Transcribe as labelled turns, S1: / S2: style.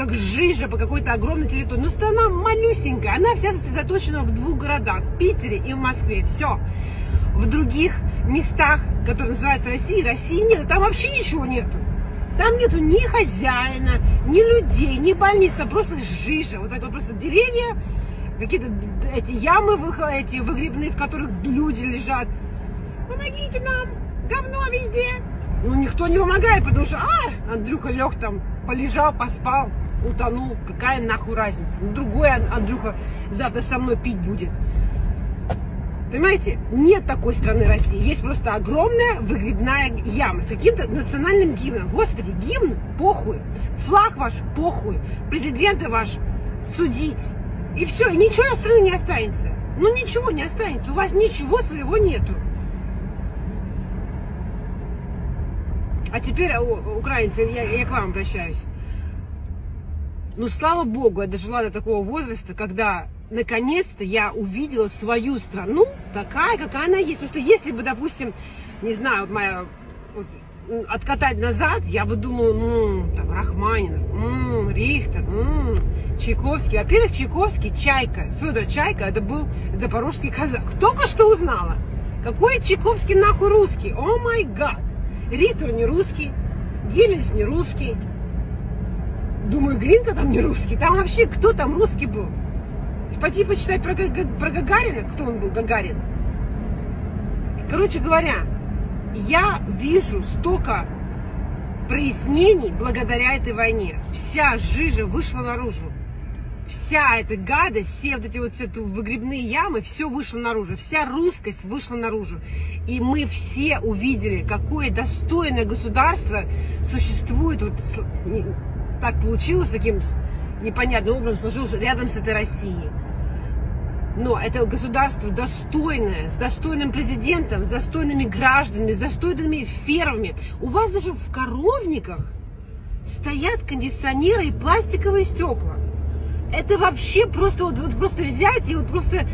S1: как жижа по какой-то огромной территории. Но страна малюсенькая, она вся сосредоточена в двух городах, в Питере и в Москве. Все. В других местах, которые называются Россией, России нет, там вообще ничего нету. Там нету ни хозяина, ни людей, ни больницы, просто жижа. Вот так вот просто деревья, какие-то эти ямы эти выгребные, в которых люди лежат. Помогите нам, говно везде. Ну, никто не помогает, потому что, а, Андрюха лег там, полежал, поспал, утонул. Какая нахуй разница? Ну, другой Андрюха завтра со мной пить будет. Понимаете, нет такой страны России. Есть просто огромная выгребная яма с каким-то национальным гимном. Господи, гимн похуй. Флаг ваш похуй. Президента ваш судить. И все, и ничего от страны не останется. Ну ничего не останется. У вас ничего своего нету. А теперь, украинцы, я, я к вам обращаюсь. Ну, слава богу, я дожила до такого возраста, когда наконец-то я увидела свою страну такая, какая она есть. Потому что если бы, допустим, не знаю, моя вот, откатать назад, я бы думала, ну, там, Рахманинов, м-м, Рихтер, м-м, Чайковский. Во-первых, Чайковский, Чайка, Федор Чайка, это был запорожский казак. Только что узнала. Какой Чайковский нахуй русский? О май гад. Рихтер не русский, Гелельс не русский. Думаю, Гринка там не русский. Там вообще кто там русский был? Пойти почитать про, про Гагарина, кто он был, Гагарин. Короче говоря, я вижу столько прояснений благодаря этой войне. Вся жижа вышла наружу. Вся эта гадость, все вот эти вот все выгребные ямы, все вышло наружу. Вся русскость вышла наружу. И мы все увидели, какое достойное государство существует. Вот так получилось, таким непонятным образом сложилось рядом с этой Россией. Но это государство достойное, с достойным президентом, с достойными гражданами, с достойными фермами. У вас даже в коровниках стоят кондиционеры и пластиковые стекла. Это вообще просто вот, вот просто взять и вот просто